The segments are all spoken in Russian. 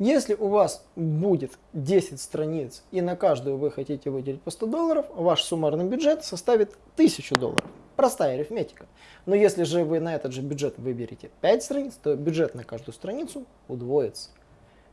Если у вас будет 10 страниц и на каждую вы хотите выделить по 100 долларов, ваш суммарный бюджет составит 1000 долларов. Простая арифметика. Но если же вы на этот же бюджет выберете 5 страниц, то бюджет на каждую страницу удвоится.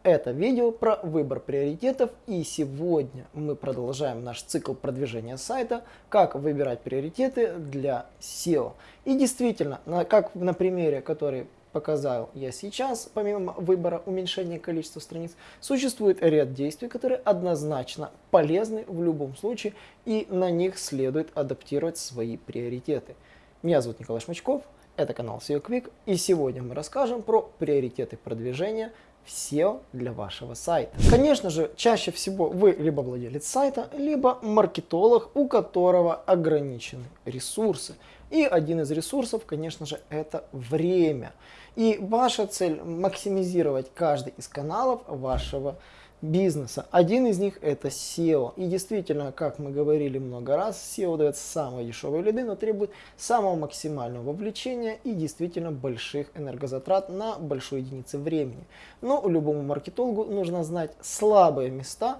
Это видео про выбор приоритетов и сегодня мы продолжаем наш цикл продвижения сайта, как выбирать приоритеты для SEO. И действительно, как на примере, который показал я сейчас, помимо выбора уменьшения количества страниц, существует ряд действий, которые однозначно полезны в любом случае и на них следует адаптировать свои приоритеты. Меня зовут Николай Шмачков, это канал SEO Quick и сегодня мы расскажем про приоритеты продвижения SEO для вашего сайта. Конечно же, чаще всего вы либо владелец сайта, либо маркетолог, у которого ограничены ресурсы. И один из ресурсов, конечно же, это время. И ваша цель максимизировать каждый из каналов вашего бизнеса. Один из них это SEO. И действительно, как мы говорили много раз, SEO дает самые дешевые лиды, но требует самого максимального вовлечения и действительно больших энергозатрат на большой единицы времени. Но любому маркетологу нужно знать слабые места,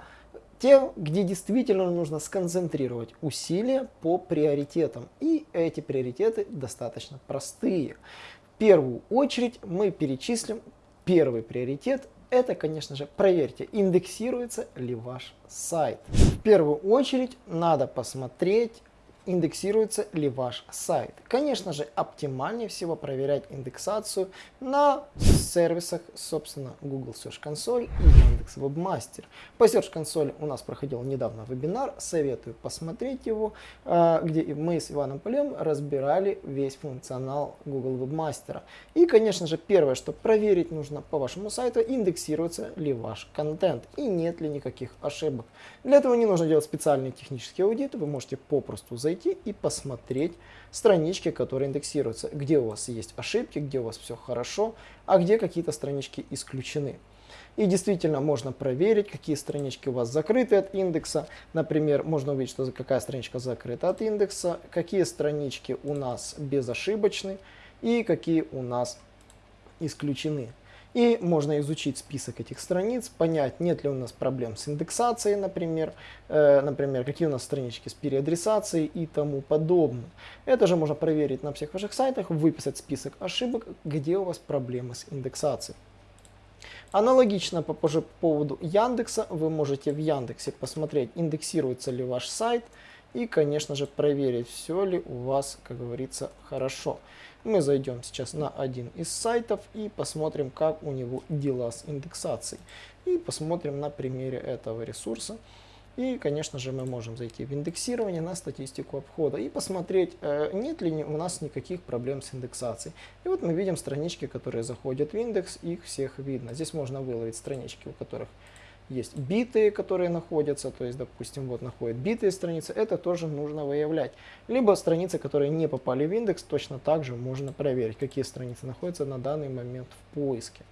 те, где действительно нужно сконцентрировать усилия по приоритетам. И эти приоритеты достаточно простые. В первую очередь мы перечислим первый приоритет это, конечно же, проверьте, индексируется ли ваш сайт. В первую очередь надо посмотреть, индексируется ли ваш сайт. Конечно же, оптимальнее всего проверять индексацию на сервисах, собственно, Google Search Console и Яндекс Webmaster. По Search Console у нас проходил недавно вебинар, советую посмотреть его, а, где мы с Иваном Полем разбирали весь функционал Google Webmaster. И, конечно же, первое, что проверить нужно по вашему сайту, индексируется ли ваш контент и нет ли никаких ошибок. Для этого не нужно делать специальный технический аудит, вы можете попросту зайти и посмотреть странички, которые индексируются, где у вас есть ошибки, где у вас все хорошо, а где какие-то странички исключены. И действительно можно проверить, какие странички у вас закрыты от индекса. Например, можно увидеть, что какая страничка закрыта от индекса, какие странички у нас безошибочны и какие у нас исключены. И можно изучить список этих страниц, понять, нет ли у нас проблем с индексацией, например, э, например, какие у нас странички с переадресацией и тому подобное. Это же можно проверить на всех ваших сайтах, выписать список ошибок, где у вас проблемы с индексацией. Аналогично по, по поводу Яндекса, вы можете в Яндексе посмотреть, индексируется ли ваш сайт, и, конечно же, проверить, все ли у вас, как говорится, хорошо. Мы зайдем сейчас на один из сайтов и посмотрим, как у него дела с индексацией. И посмотрим на примере этого ресурса. И, конечно же, мы можем зайти в индексирование на статистику обхода и посмотреть, э, нет ли у нас никаких проблем с индексацией. И вот мы видим странички, которые заходят в индекс, их всех видно. Здесь можно выловить странички, у которых есть битые, которые находятся, то есть, допустим, вот находят битые страницы, это тоже нужно выявлять. Либо страницы, которые не попали в индекс, точно так же можно проверить, какие страницы находятся на данный момент в поиске.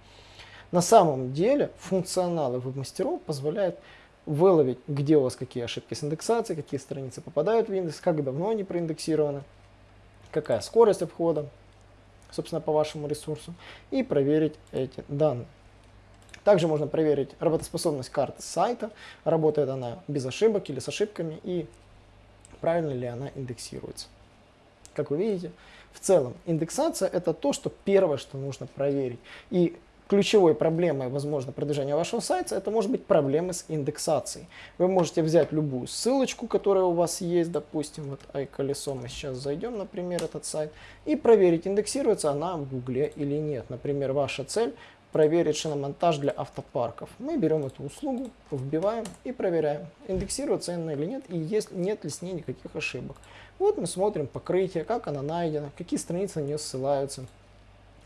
На самом деле функционалы веб-мастеров позволяют выловить, где у вас какие ошибки с индексацией, какие страницы попадают в индекс, как давно они проиндексированы, какая скорость обхода, собственно, по вашему ресурсу, и проверить эти данные. Также можно проверить работоспособность карты сайта, работает она без ошибок или с ошибками, и правильно ли она индексируется. Как вы видите, в целом индексация это то, что первое, что нужно проверить. И ключевой проблемой, возможно, продвижения вашего сайта, это может быть проблемы с индексацией. Вы можете взять любую ссылочку, которая у вас есть, допустим, вот iColесо, мы сейчас зайдем, например, этот сайт, и проверить, индексируется она в Гугле или нет. Например, ваша цель проверить шиномонтаж для автопарков. Мы берем эту услугу, вбиваем и проверяем, индексируется она или нет, и есть, нет ли с ней никаких ошибок. Вот мы смотрим покрытие, как она найдена, какие страницы на нее ссылаются,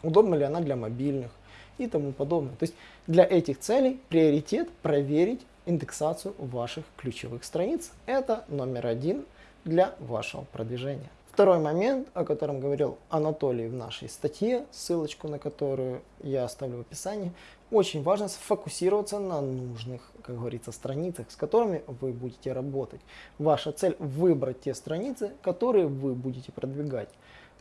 удобна ли она для мобильных и тому подобное. То есть для этих целей приоритет проверить индексацию ваших ключевых страниц. Это номер один для вашего продвижения. Второй момент, о котором говорил Анатолий в нашей статье, ссылочку на которую я оставлю в описании, очень важно сфокусироваться на нужных, как говорится, страницах, с которыми вы будете работать. Ваша цель выбрать те страницы, которые вы будете продвигать.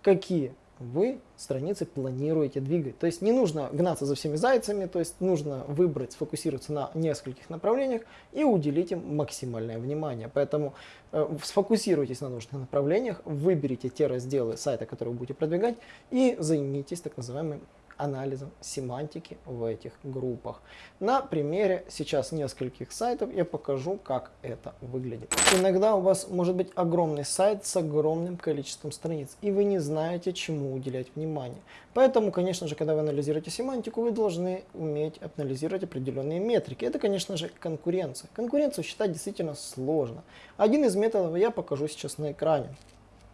Какие вы страницы планируете двигать. То есть не нужно гнаться за всеми зайцами, то есть нужно выбрать, сфокусироваться на нескольких направлениях и уделить им максимальное внимание. Поэтому э, сфокусируйтесь на нужных направлениях, выберите те разделы сайта, которые вы будете продвигать и займитесь так называемым анализом семантики в этих группах. На примере сейчас нескольких сайтов я покажу, как это выглядит. Иногда у вас может быть огромный сайт с огромным количеством страниц, и вы не знаете, чему уделять внимание. Поэтому, конечно же, когда вы анализируете семантику, вы должны уметь анализировать определенные метрики. Это, конечно же, конкуренция. Конкуренцию считать действительно сложно. Один из методов я покажу сейчас на экране.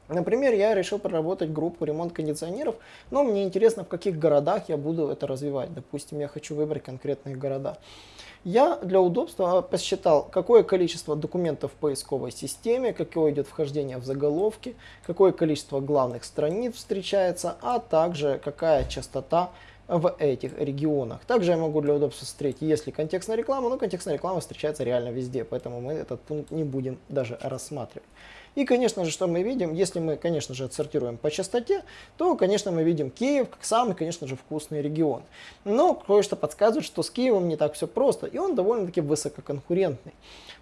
Например, я решил проработать группу ремонт кондиционеров, но мне интересно, в каких городах я буду это развивать. Допустим, я хочу выбрать конкретные города. Я для удобства посчитал, какое количество документов в поисковой системе, какое идет вхождение в заголовки, какое количество главных страниц встречается, а также какая частота в этих регионах. Также я могу для удобства смотреть, если контекстная реклама, но контекстная реклама встречается реально везде, поэтому мы этот пункт не будем даже рассматривать. И, конечно же, что мы видим, если мы, конечно же, отсортируем по частоте, то, конечно, мы видим Киев как самый, конечно же, вкусный регион. Но кое-что подсказывает, что с Киевом не так все просто, и он довольно-таки высококонкурентный.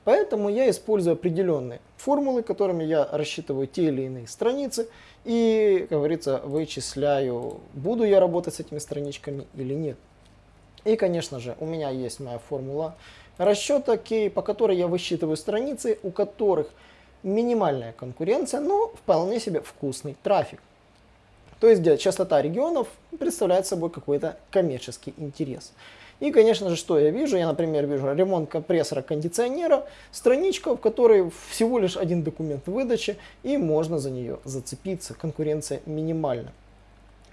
Поэтому я использую определенные формулы, которыми я рассчитываю те или иные страницы, и, как говорится, вычисляю, буду я работать с этими страничками или нет. И, конечно же, у меня есть моя формула расчета K, по которой я высчитываю страницы, у которых минимальная конкуренция, но вполне себе вкусный трафик. То есть где частота регионов представляет собой какой-то коммерческий интерес. И, конечно же, что я вижу? Я, например, вижу ремонт компрессора кондиционера, страничка, в которой всего лишь один документ выдачи, и можно за нее зацепиться. Конкуренция минимальна.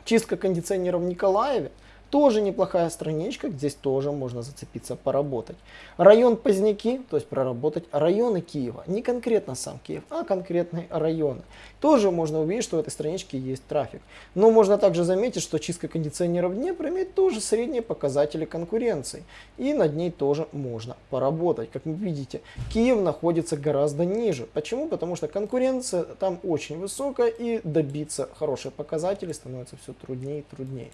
Чистка кондиционера в Николаеве – тоже неплохая страничка, здесь тоже можно зацепиться, поработать. Район Поздняки, то есть проработать районы Киева. Не конкретно сам Киев, а конкретные районы. Тоже можно увидеть, что в этой страничке есть трафик. Но можно также заметить, что чистка кондиционеров в Днепре имеет тоже средние показатели конкуренции. И над ней тоже можно поработать. Как вы видите, Киев находится гораздо ниже. Почему? Потому что конкуренция там очень высокая и добиться хороших показателей становится все труднее и труднее.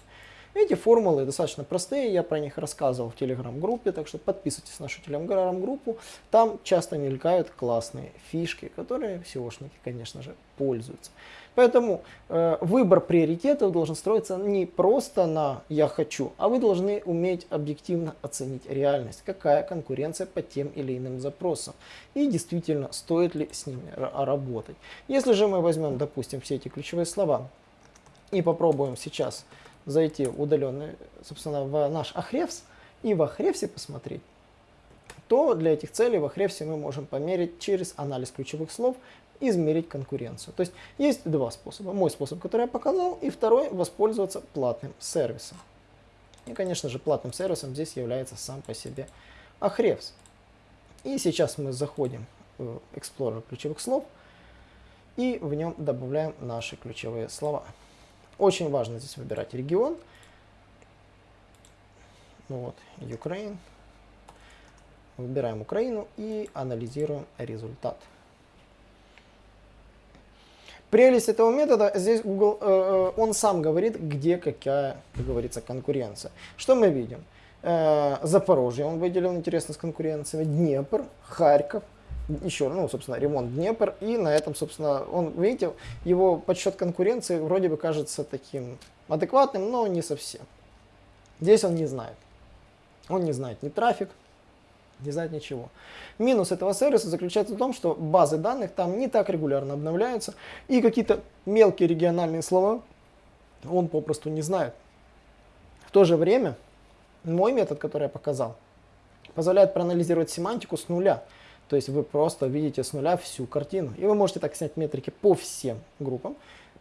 Эти формулы достаточно простые, я про них рассказывал в телеграм-группе, так что подписывайтесь на нашу телеграм-группу. Там часто мелькают классные фишки, которые SEOшники, конечно же, пользуются. Поэтому э, выбор приоритетов должен строиться не просто на «я хочу», а вы должны уметь объективно оценить реальность, какая конкуренция по тем или иным запросам и действительно стоит ли с ними работать. Если же мы возьмем, допустим, все эти ключевые слова и попробуем сейчас зайти удаленный, собственно, в наш Ahrefs и в Ahrefs посмотреть, то для этих целей в Ahrefs мы можем померить через анализ ключевых слов, измерить конкуренцию. То есть есть два способа. Мой способ, который я показал, и второй воспользоваться платным сервисом. И, конечно же, платным сервисом здесь является сам по себе Ahrefs. И сейчас мы заходим в Explorer ключевых слов и в нем добавляем наши ключевые слова. Очень важно здесь выбирать регион. Ну вот, Ukraine. Выбираем Украину и анализируем результат. Прелесть этого метода, здесь Google, э, э, он сам говорит, где какая, как говорится, конкуренция. Что мы видим? Э, Запорожье он выделил интересно с конкуренциями, Днепр, Харьков, еще, ну, собственно, ремонт Днепр, и на этом, собственно, он, видите, его подсчет конкуренции вроде бы кажется таким адекватным, но не совсем. Здесь он не знает. Он не знает ни трафик, не знает ничего. Минус этого сервиса заключается в том, что базы данных там не так регулярно обновляются, и какие-то мелкие региональные слова он попросту не знает. В то же время мой метод, который я показал, позволяет проанализировать семантику с нуля. То есть вы просто видите с нуля всю картину. И вы можете так снять метрики по всем группам,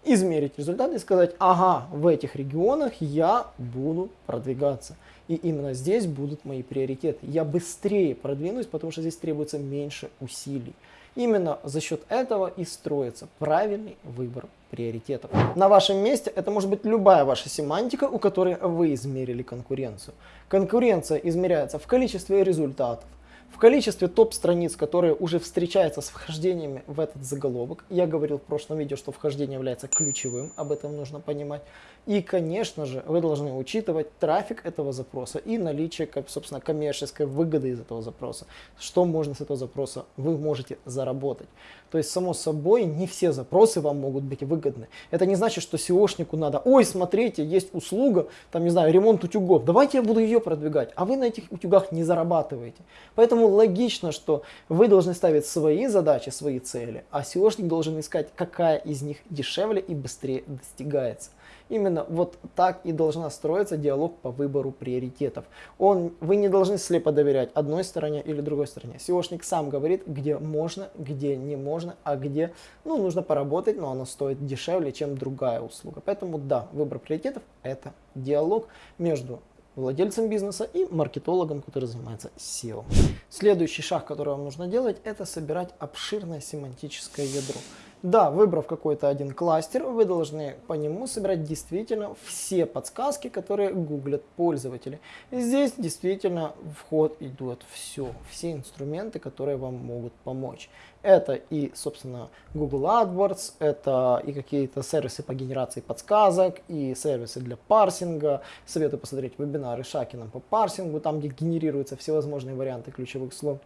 измерить результаты и сказать, ага, в этих регионах я буду продвигаться. И именно здесь будут мои приоритеты. Я быстрее продвинусь, потому что здесь требуется меньше усилий. Именно за счет этого и строится правильный выбор приоритетов. На вашем месте это может быть любая ваша семантика, у которой вы измерили конкуренцию. Конкуренция измеряется в количестве результатов, В количестве топ-страниц, которые уже встречаются с вхождениями в этот заголовок, я говорил в прошлом видео, что вхождение является ключевым, об этом нужно понимать. И, конечно же, вы должны учитывать трафик этого запроса и наличие, собственно, коммерческой выгоды из этого запроса. Что можно с этого запроса вы можете заработать. То есть, само собой, не все запросы вам могут быть выгодны. Это не значит, что SEOшнику надо, ой, смотрите, есть услуга, там, не знаю, ремонт утюгов, давайте я буду ее продвигать, а вы на этих утюгах не зарабатываете. Поэтому логично, что вы должны ставить свои задачи, свои цели, а SEOшник должен искать, какая из них дешевле и быстрее достигается. Именно вот так и должна строиться диалог по выбору приоритетов. Он, вы не должны слепо доверять одной стороне или другой стороне. SEOшник сам говорит, где можно, где не можно, а где ну, нужно поработать, но оно стоит дешевле, чем другая услуга. Поэтому да, выбор приоритетов это диалог между владельцем бизнеса и маркетологом, который занимается SEO. Следующий шаг, который вам нужно делать, это собирать обширное семантическое ядро. Да, выбрав какой-то один кластер, вы должны по нему собирать действительно все подсказки, которые гуглят пользователи. И здесь действительно в идет все, все инструменты, которые вам могут помочь. Это и, собственно, Google AdWords, это и какие-то сервисы по генерации подсказок, и сервисы для парсинга. Советую посмотреть вебинары Шакина по парсингу, там где генерируются всевозможные варианты ключевых слов.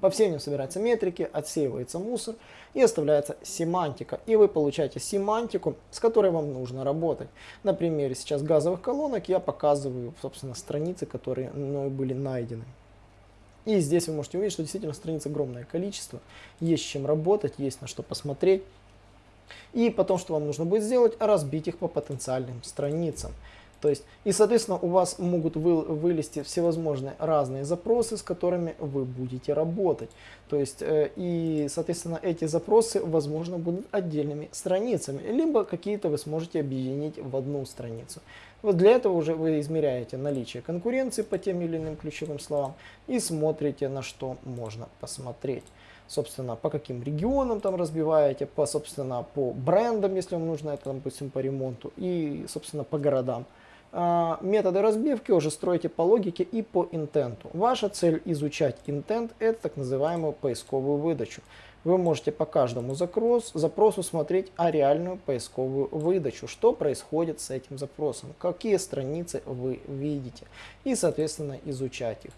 По всем ним собираются метрики, отсеивается мусор и оставляется семантика. И вы получаете семантику, с которой вам нужно работать. На примере сейчас газовых колонок я показываю, собственно, страницы, которые мной были найдены. И здесь вы можете увидеть, что действительно страниц огромное количество, есть с чем работать, есть на что посмотреть. И потом, что вам нужно будет сделать, разбить их по потенциальным страницам. То есть, и, соответственно, у вас могут вы, вылезти всевозможные разные запросы, с которыми вы будете работать. То есть, э, и, соответственно, эти запросы, возможно, будут отдельными страницами, либо какие-то вы сможете объединить в одну страницу. Вот для этого уже вы измеряете наличие конкуренции по тем или иным ключевым словам и смотрите, на что можно посмотреть собственно, по каким регионам там разбиваете, по, собственно, по брендам, если вам нужно это, допустим, по ремонту, и, собственно, по городам. А, методы разбивки уже строите по логике и по интенту. Ваша цель изучать интент – это так называемую поисковую выдачу. Вы можете по каждому запрос, запросу смотреть а реальную поисковую выдачу, что происходит с этим запросом, какие страницы вы видите и, соответственно, изучать их.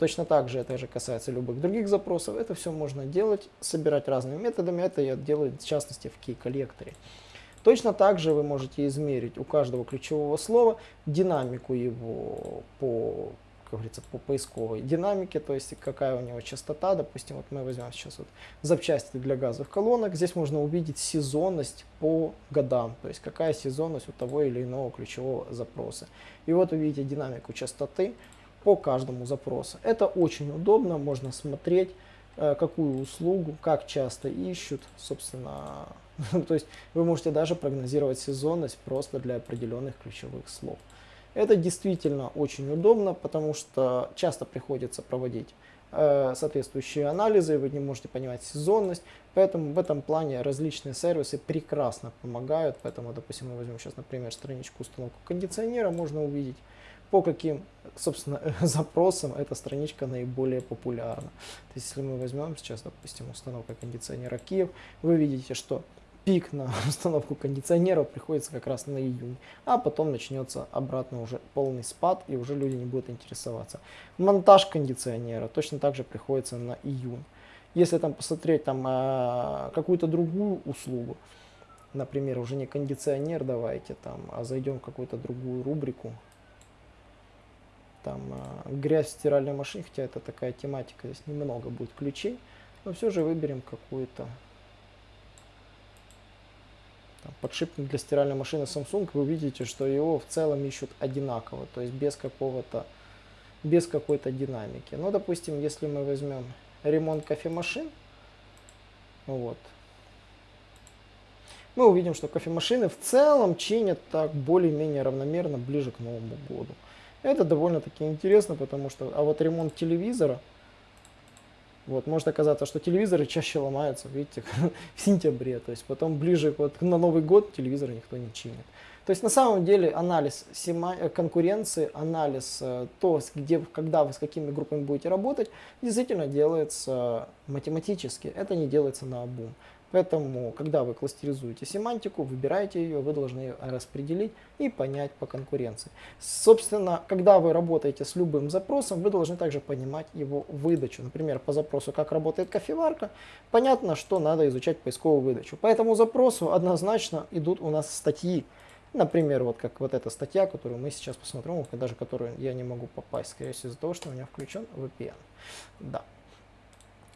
Точно так же это же касается любых других запросов. Это все можно делать, собирать разными методами. Это я делаю в частности в key-коллекторе. Точно так же вы можете измерить у каждого ключевого слова динамику его по, как говорится, по поисковой динамике, то есть какая у него частота. Допустим, вот мы возьмем сейчас вот запчасти для газовых колонок. Здесь можно увидеть сезонность по годам, то есть какая сезонность у того или иного ключевого запроса. И вот увидите динамику частоты по каждому запросу. Это очень удобно, можно смотреть, э, какую услугу, как часто ищут, собственно, То есть вы можете даже прогнозировать сезонность просто для определенных ключевых слов. Это действительно очень удобно, потому что часто приходится проводить э, соответствующие анализы, вы не можете понимать сезонность, поэтому в этом плане различные сервисы прекрасно помогают. Поэтому, допустим, мы возьмем сейчас, например, страничку установку кондиционера, можно увидеть, по каким, собственно, запросам эта страничка наиболее популярна. То есть, если мы возьмем сейчас, допустим, установка кондиционера Киев, вы видите, что пик на установку кондиционеров приходится как раз на июнь, а потом начнется обратно уже полный спад и уже люди не будут интересоваться. Монтаж кондиционера точно так же приходится на июнь. Если там посмотреть там а, какую-то другую услугу, например, уже не кондиционер давайте там, а зайдем в какую-то другую рубрику, там а, грязь в стиральной машине, хотя это такая тематика, здесь немного будет ключей, но все же выберем какую-то там, подшипник для стиральной машины Samsung, вы увидите, что его в целом ищут одинаково, то есть без какого-то, без какой-то динамики. Ну, допустим, если мы возьмем ремонт кофемашин, вот, мы увидим, что кофемашины в целом чинят так более-менее равномерно ближе к Новому году. Это довольно-таки интересно, потому что, а вот ремонт телевизора, вот, может оказаться, что телевизоры чаще ломаются, видите, в сентябре. То есть потом ближе вот, на Новый год телевизор никто не чинит. То есть на самом деле анализ э, конкуренции, анализ э, то, где, когда вы с какими группами будете работать, действительно делается математически. Это не делается на обум. Поэтому, когда вы кластеризуете семантику, выбираете ее, вы должны ее распределить и понять по конкуренции. Собственно, когда вы работаете с любым запросом, вы должны также понимать его выдачу. Например, по запросу «Как работает кофеварка», понятно, что надо изучать поисковую выдачу. По этому запросу однозначно идут у нас статьи. Например, вот как вот эта статья, которую мы сейчас посмотрим, даже которую я не могу попасть, скорее всего, из-за того, что у меня включен VPN. Да.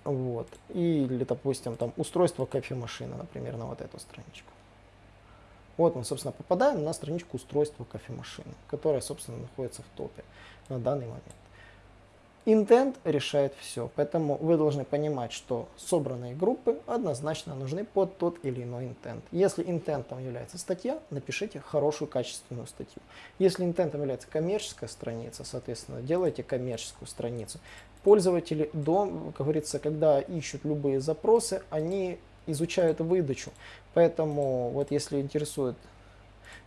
Вот. Или, допустим, там устройство кофемашины, например, на вот эту страничку. Вот мы, собственно, попадаем на страничку устройства кофемашины, которая, собственно, находится в топе на данный момент. Intent решает все, поэтому вы должны понимать, что собранные группы однозначно нужны под тот или иной intent. Если интентом является статья, напишите хорошую качественную статью. Если интентом является коммерческая страница, соответственно, делайте коммерческую страницу. Пользователи, до, как говорится, когда ищут любые запросы, они изучают выдачу. Поэтому вот если интересует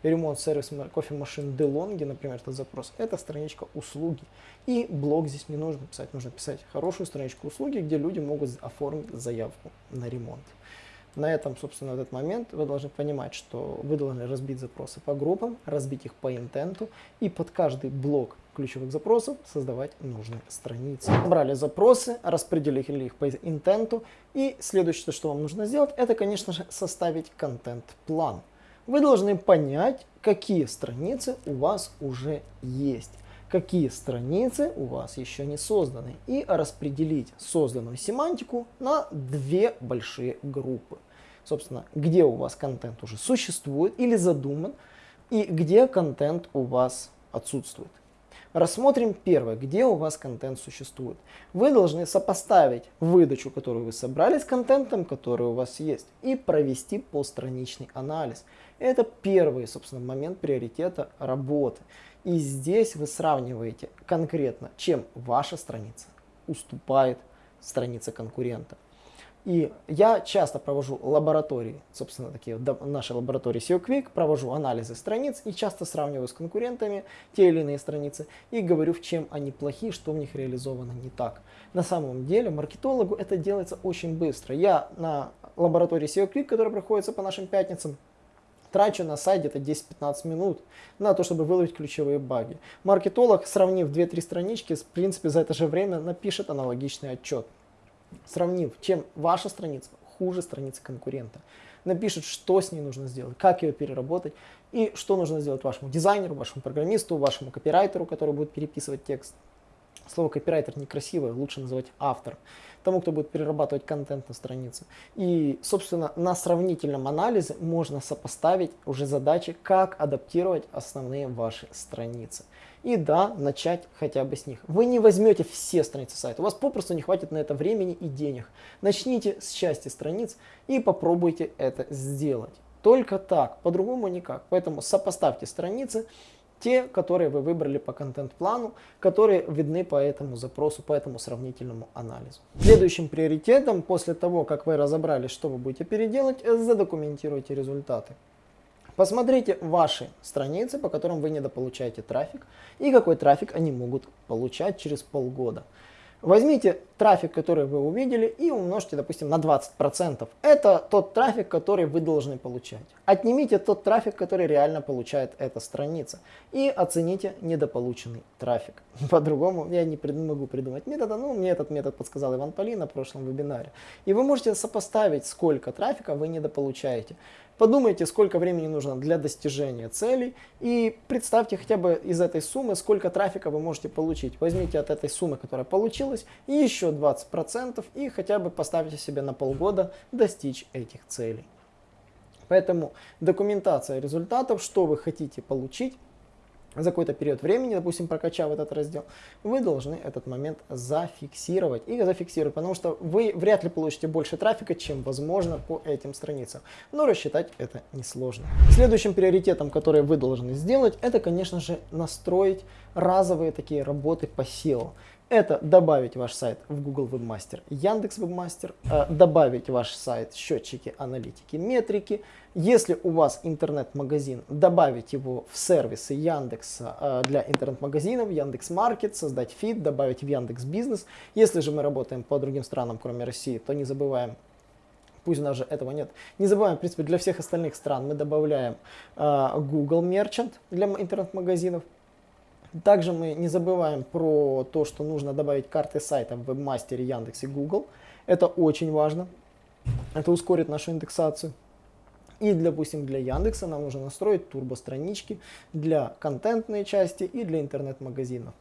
ремонт сервис кофемашин DeLonghi, например, этот запрос, это страничка услуги. И блог здесь не нужно писать, нужно писать хорошую страничку услуги, где люди могут оформить заявку на ремонт. На этом, собственно, в этот момент вы должны понимать, что вы должны разбить запросы по группам, разбить их по интенту и под каждый блок ключевых запросов создавать нужные страницы. Брали запросы, распределили их по интенту и следующее, что вам нужно сделать, это, конечно же, составить контент-план вы должны понять, какие страницы у вас уже есть, какие страницы у вас еще не созданы, и распределить созданную семантику на две большие группы. Собственно, где у вас контент уже существует или задуман, и где контент у вас отсутствует. Рассмотрим первое, где у вас контент существует. Вы должны сопоставить выдачу, которую вы собрали с контентом, который у вас есть, и провести постраничный анализ. Это первый, собственно, момент приоритета работы. И здесь вы сравниваете конкретно, чем ваша страница уступает странице конкурента. И я часто провожу лаборатории, собственно, такие вот наши лаборатории SEO Quick, провожу анализы страниц и часто сравниваю с конкурентами те или иные страницы и говорю, в чем они плохи, что в них реализовано не так. На самом деле маркетологу это делается очень быстро. Я на лаборатории SEO Quick, которая проходится по нашим пятницам, трачу на сайт где-то 10-15 минут на то, чтобы выловить ключевые баги. Маркетолог, сравнив 2-3 странички, в принципе, за это же время напишет аналогичный отчет сравнив, чем ваша страница хуже страницы конкурента. Напишет, что с ней нужно сделать, как ее переработать и что нужно сделать вашему дизайнеру, вашему программисту, вашему копирайтеру, который будет переписывать текст. Слово копирайтер некрасивое, лучше называть автор. Тому, кто будет перерабатывать контент на странице. И, собственно, на сравнительном анализе можно сопоставить уже задачи, как адаптировать основные ваши страницы и да, начать хотя бы с них. Вы не возьмете все страницы сайта, у вас попросту не хватит на это времени и денег. Начните с части страниц и попробуйте это сделать. Только так, по-другому никак. Поэтому сопоставьте страницы, те, которые вы выбрали по контент-плану, которые видны по этому запросу, по этому сравнительному анализу. Следующим приоритетом, после того, как вы разобрали, что вы будете переделать, задокументируйте результаты. Посмотрите ваши страницы, по которым вы недополучаете трафик, и какой трафик они могут получать через полгода. Возьмите трафик, который вы увидели, и умножьте, допустим, на 20%. Это тот трафик, который вы должны получать. Отнимите тот трафик, который реально получает эта страница, и оцените недополученный трафик. По-другому я не могу придумать метода, но мне этот метод подсказал Иван Полин на прошлом вебинаре. И вы можете сопоставить, сколько трафика вы недополучаете. Подумайте, сколько времени нужно для достижения целей и представьте хотя бы из этой суммы, сколько трафика вы можете получить. Возьмите от этой суммы, которая получилась, еще 20% и хотя бы поставьте себе на полгода достичь этих целей. Поэтому документация результатов, что вы хотите получить, за какой-то период времени, допустим, прокачав этот раздел, вы должны этот момент зафиксировать. И зафиксировать, потому что вы вряд ли получите больше трафика, чем возможно по этим страницам. Но рассчитать это несложно. Следующим приоритетом, который вы должны сделать, это, конечно же, настроить разовые такие работы по SEO. Это добавить ваш сайт в Google Webmaster, Яндекс Webmaster, э, добавить ваш сайт счетчики, аналитики, метрики. Если у вас интернет-магазин, добавить его в сервисы Яндекса э, для интернет-магазинов, Яндекс Маркет, создать фид, добавить в Яндекс Бизнес. Если же мы работаем по другим странам, кроме России, то не забываем пусть даже этого нет. Не забываем, в принципе, для всех остальных стран мы добавляем э, Google Merchant для интернет-магазинов. Также мы не забываем про то, что нужно добавить карты сайта в Webmaster, Яндекс и Google. Это очень важно. Это ускорит нашу индексацию. И, допустим, для Яндекса нам нужно настроить турбо-странички для контентной части и для интернет-магазинов.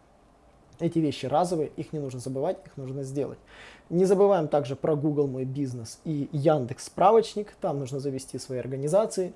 Эти вещи разовые, их не нужно забывать, их нужно сделать. Не забываем также про Google Мой Бизнес и Яндекс Справочник. Там нужно завести свои организации,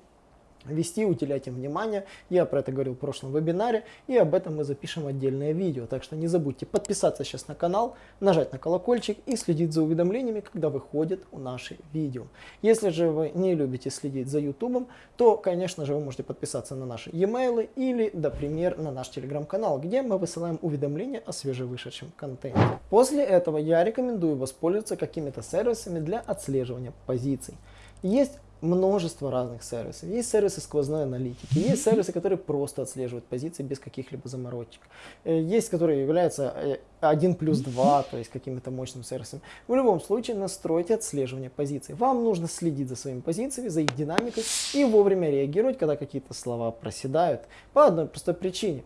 вести, уделять им внимание. Я про это говорил в прошлом вебинаре, и об этом мы запишем отдельное видео. Так что не забудьте подписаться сейчас на канал, нажать на колокольчик и следить за уведомлениями, когда выходят наши видео. Если же вы не любите следить за YouTube, то, конечно же, вы можете подписаться на наши e-mail или, например, на наш телеграм-канал, где мы высылаем уведомления о свежевышедшем контенте. После этого я рекомендую воспользоваться какими-то сервисами для отслеживания позиций. Есть множество разных сервисов. Есть сервисы сквозной аналитики, есть сервисы, которые просто отслеживают позиции без каких-либо заморочек. Э, есть, которые являются 1 э, плюс 2, то есть каким-то мощным сервисом. В любом случае настройте отслеживание позиций. Вам нужно следить за своими позициями, за их динамикой и вовремя реагировать, когда какие-то слова проседают. По одной простой причине.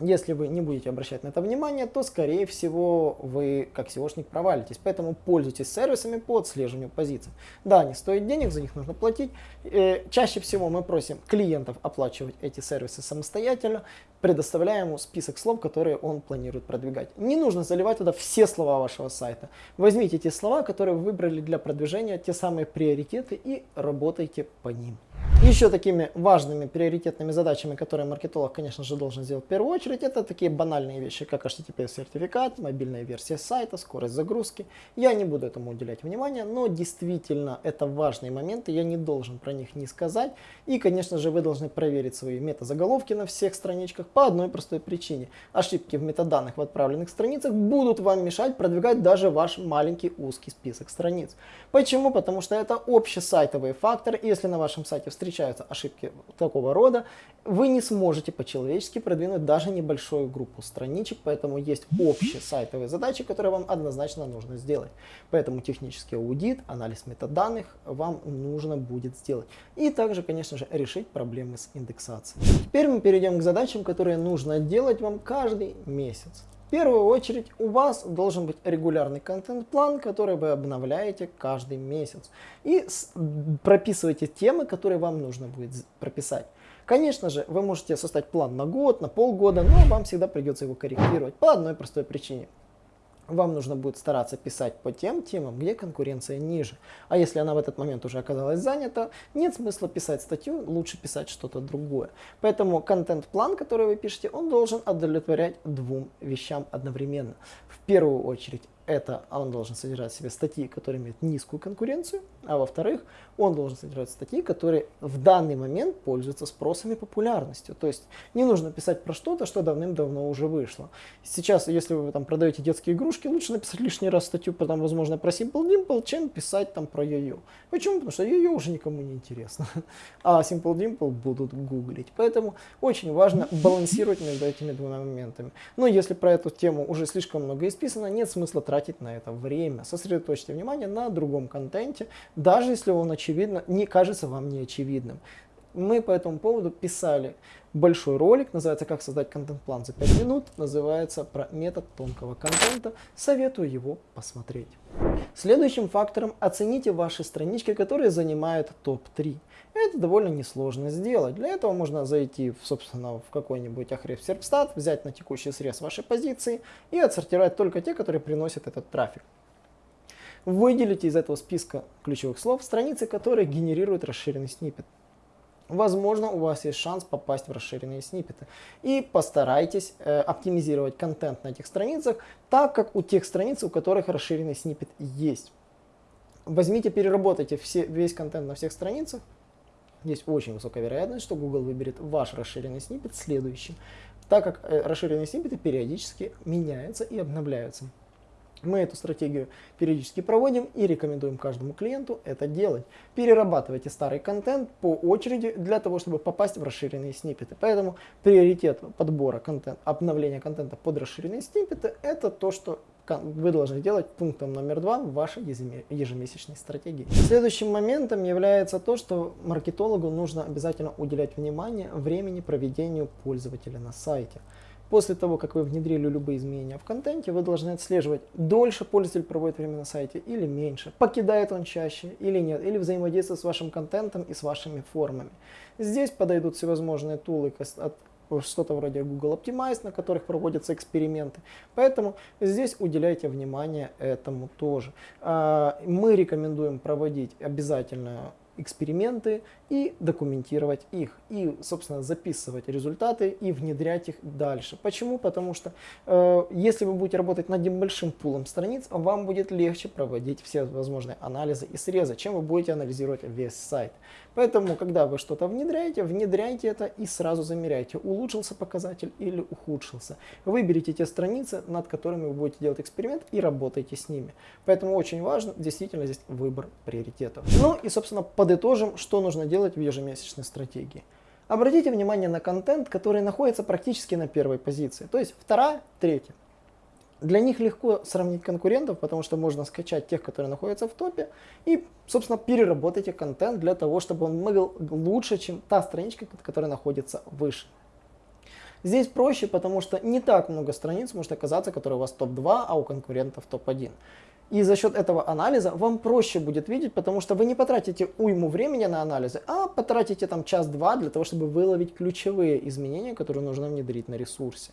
Если вы не будете обращать на это внимание, то, скорее всего, вы как SEOшник провалитесь. Поэтому пользуйтесь сервисами по отслеживанию позиций. Да, они стоят денег, за них нужно платить. Э, чаще всего мы просим клиентов оплачивать эти сервисы самостоятельно, предоставляя ему список слов, которые он планирует продвигать. Не нужно заливать туда все слова вашего сайта. Возьмите те слова, которые вы выбрали для продвижения, те самые приоритеты и работайте по ним. Еще такими важными приоритетными задачами, которые маркетолог, конечно же, должен сделать в первую очередь, это такие банальные вещи, как HTTP-сертификат, мобильная версия сайта, скорость загрузки. Я не буду этому уделять внимания, но действительно это важные моменты, я не должен про них не сказать. И, конечно же, вы должны проверить свои метазаголовки на всех страничках по одной простой причине. Ошибки в метаданных в отправленных страницах будут вам мешать продвигать даже ваш маленький узкий список страниц. Почему? Потому что это общесайтовый фактор, и если на вашем сайте встречается встречаются ошибки такого рода, вы не сможете по-человечески продвинуть даже небольшую группу страничек, поэтому есть общие сайтовые задачи, которые вам однозначно нужно сделать. Поэтому технический аудит, анализ метаданных вам нужно будет сделать. И также, конечно же, решить проблемы с индексацией. Теперь мы перейдем к задачам, которые нужно делать вам каждый месяц. В первую очередь у вас должен быть регулярный контент-план, который вы обновляете каждый месяц. И прописывайте темы, которые вам нужно будет прописать. Конечно же, вы можете составить план на год, на полгода, но вам всегда придется его корректировать по одной простой причине вам нужно будет стараться писать по тем темам, где конкуренция ниже. А если она в этот момент уже оказалась занята, нет смысла писать статью, лучше писать что-то другое. Поэтому контент-план, который вы пишете, он должен удовлетворять двум вещам одновременно. В первую очередь это он должен содержать в себе статьи, которые имеют низкую конкуренцию, а во-вторых, он должен содержать статьи, которые в данный момент пользуются спросом и популярностью. То есть не нужно писать про что-то, что давным-давно уже вышло. Сейчас, если вы там продаете детские игрушки, лучше написать лишний раз статью, потом, возможно, про Simple Dimple, чем писать там про йо-йо. Почему? Потому что йо-йо уже никому не интересно, а Simple Dimple будут гуглить. Поэтому очень важно балансировать между этими двумя моментами. Но если про эту тему уже слишком много исписано, нет смысла тратить тратить на это время. Сосредоточьте внимание на другом контенте, даже если он очевидно, не кажется вам не очевидным. Мы по этому поводу писали большой ролик, называется «Как создать контент-план за 5 минут», называется про метод тонкого контента, советую его посмотреть. Следующим фактором оцените ваши странички, которые занимают топ-3. Это довольно несложно сделать. Для этого можно зайти, собственно, в какой-нибудь Ahrefs Serpstat, взять на текущий срез вашей позиции и отсортировать только те, которые приносят этот трафик. Выделите из этого списка ключевых слов страницы, которые генерируют расширенный снипет. Возможно, у вас есть шанс попасть в расширенные сниппеты. И постарайтесь э, оптимизировать контент на этих страницах, так как у тех страниц, у которых расширенный сниппет есть. Возьмите, переработайте все, весь контент на всех страницах, есть очень высокая вероятность, что Google выберет ваш расширенный сниппет следующим. так как э, расширенные сниппеты периодически меняются и обновляются. Мы эту стратегию периодически проводим и рекомендуем каждому клиенту это делать. Перерабатывайте старый контент по очереди для того, чтобы попасть в расширенные сниппеты. Поэтому приоритет подбора контента, обновления контента под расширенные сниппеты это то, что вы должны делать пунктом номер два в вашей ежемесячной стратегии. Следующим моментом является то, что маркетологу нужно обязательно уделять внимание времени проведению пользователя на сайте. После того, как вы внедрили любые изменения в контенте, вы должны отслеживать, дольше пользователь проводит время на сайте или меньше, покидает он чаще или нет, или взаимодействует с вашим контентом и с вашими формами. Здесь подойдут всевозможные тулы от что-то вроде Google Optimize, на которых проводятся эксперименты. Поэтому здесь уделяйте внимание этому тоже. А, мы рекомендуем проводить обязательно эксперименты и документировать их. И, собственно, записывать результаты и внедрять их дальше. Почему? Потому что э, если вы будете работать над небольшим пулом страниц, вам будет легче проводить все возможные анализы и срезы, чем вы будете анализировать весь сайт. Поэтому, когда вы что-то внедряете, внедряйте это и сразу замеряйте, улучшился показатель или ухудшился. Выберите те страницы, над которыми вы будете делать эксперимент и работайте с ними. Поэтому очень важно действительно здесь выбор приоритетов. Ну и, собственно, подытожим, что нужно делать в ежемесячной стратегии. Обратите внимание на контент, который находится практически на первой позиции, то есть вторая, третья. Для них легко сравнить конкурентов, потому что можно скачать тех, которые находятся в топе, и, собственно, переработать их контент для того, чтобы он был лучше, чем та страничка, которая находится выше. Здесь проще, потому что не так много страниц может оказаться, которые у вас топ-2, а у конкурентов топ-1. И за счет этого анализа вам проще будет видеть, потому что вы не потратите уйму времени на анализы, а потратите там час-два для того, чтобы выловить ключевые изменения, которые нужно внедрить на ресурсе.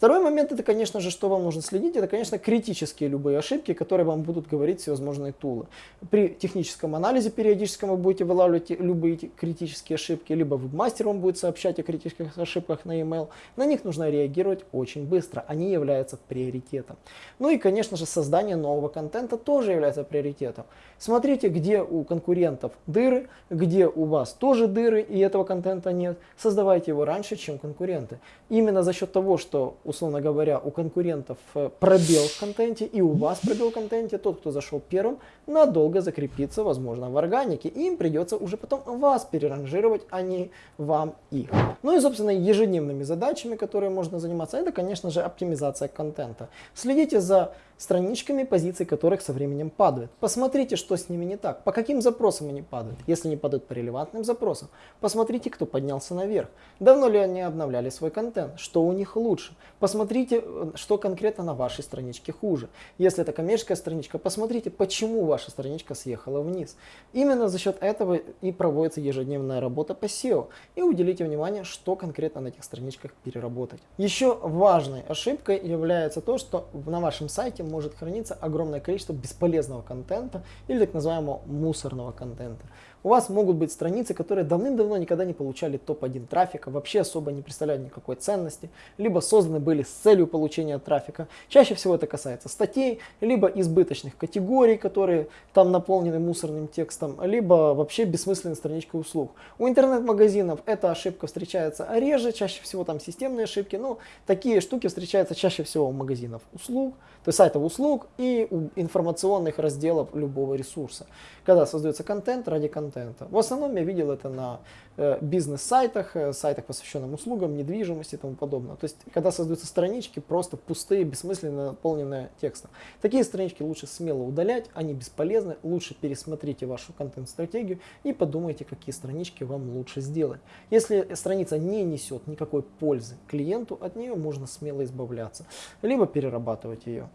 Второй момент, это, конечно же, что вам нужно следить, это, конечно, критические любые ошибки, которые вам будут говорить всевозможные тулы. При техническом анализе периодическом вы будете вылавливать любые критические ошибки, либо вебмастер вам будет сообщать о критических ошибках на email. На них нужно реагировать очень быстро, они являются приоритетом. Ну и, конечно же, создание нового контента тоже является приоритетом. Смотрите, где у конкурентов дыры, где у вас тоже дыры и этого контента нет. Создавайте его раньше, чем конкуренты. Именно за счет того, что условно говоря, у конкурентов э, пробел в контенте и у вас пробел в контенте, тот, кто зашел первым, надолго закрепится, возможно, в органике. И им придется уже потом вас переранжировать, а не вам их. Ну и, собственно, ежедневными задачами, которые можно заниматься, это, конечно же, оптимизация контента. Следите за страничками, позиции которых со временем падают. Посмотрите, что с ними не так, по каким запросам они падают. Если не падают по релевантным запросам, посмотрите, кто поднялся наверх. Давно ли они обновляли свой контент, что у них лучше. Посмотрите, что конкретно на вашей страничке хуже. Если это коммерческая страничка, посмотрите, почему ваша страничка съехала вниз. Именно за счет этого и проводится ежедневная работа по SEO. И уделите внимание, что конкретно на этих страничках переработать. Еще важной ошибкой является то, что на вашем сайте может храниться огромное количество бесполезного контента или так называемого мусорного контента. У вас могут быть страницы, которые давным-давно никогда не получали топ-1 трафика, вообще особо не представляют никакой ценности, либо созданы были с целью получения трафика. Чаще всего это касается статей, либо избыточных категорий, которые там наполнены мусорным текстом, либо вообще бессмысленной страничкой услуг. У интернет-магазинов эта ошибка встречается реже, чаще всего там системные ошибки, но такие штуки встречаются чаще всего у магазинов услуг, то есть сайтов услуг и информационных разделов любого ресурса. Когда создается контент ради контента. В основном я видел это на э, бизнес-сайтах, э, сайтах, посвященных услугам, недвижимости и тому подобное. То есть, когда создаются странички просто пустые, бессмысленно наполненные текстом. Такие странички лучше смело удалять, они бесполезны. Лучше пересмотрите вашу контент-стратегию и подумайте, какие странички вам лучше сделать. Если страница не несет никакой пользы клиенту, от нее можно смело избавляться, либо перерабатывать ее.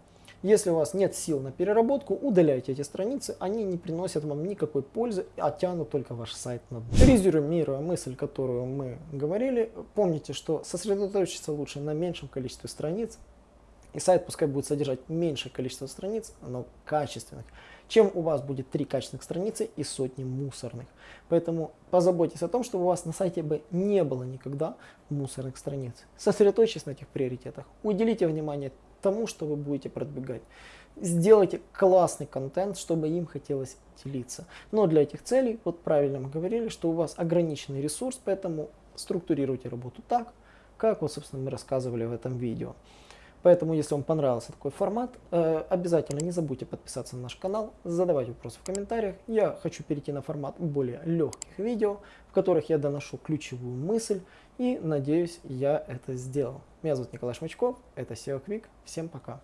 Если у вас нет сил на переработку, удаляйте эти страницы, они не приносят вам никакой пользы, а тянут только ваш сайт на дно. Резюмируя мысль, которую мы говорили, помните, что сосредоточиться лучше на меньшем количестве страниц, и сайт пускай будет содержать меньшее количество страниц, но качественных, чем у вас будет три качественных страницы и сотни мусорных. Поэтому позаботьтесь о том, чтобы у вас на сайте бы не было никогда мусорных страниц. Сосредоточьтесь на этих приоритетах, уделите внимание тому, что вы будете продвигать. Сделайте классный контент, чтобы им хотелось делиться. Но для этих целей, вот правильно мы говорили, что у вас ограниченный ресурс, поэтому структурируйте работу так, как вот, собственно, мы рассказывали в этом видео. Поэтому, если вам понравился такой формат, э, обязательно не забудьте подписаться на наш канал, задавать вопросы в комментариях. Я хочу перейти на формат более легких видео, в которых я доношу ключевую мысль и надеюсь, я это сделал. Меня зовут Николай Шмачков, это SEO Quick. Всем пока.